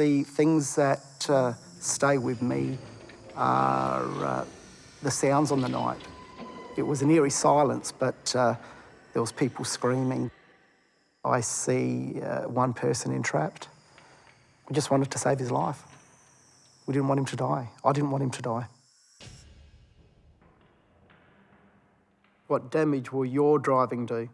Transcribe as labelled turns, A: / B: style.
A: The things that uh, stay with me are uh, the sounds on the night. It was an eerie silence, but uh, there was people screaming. I see uh, one person entrapped. We just wanted to save his life. We didn't want him to die. I didn't want him to die. What damage will your driving do?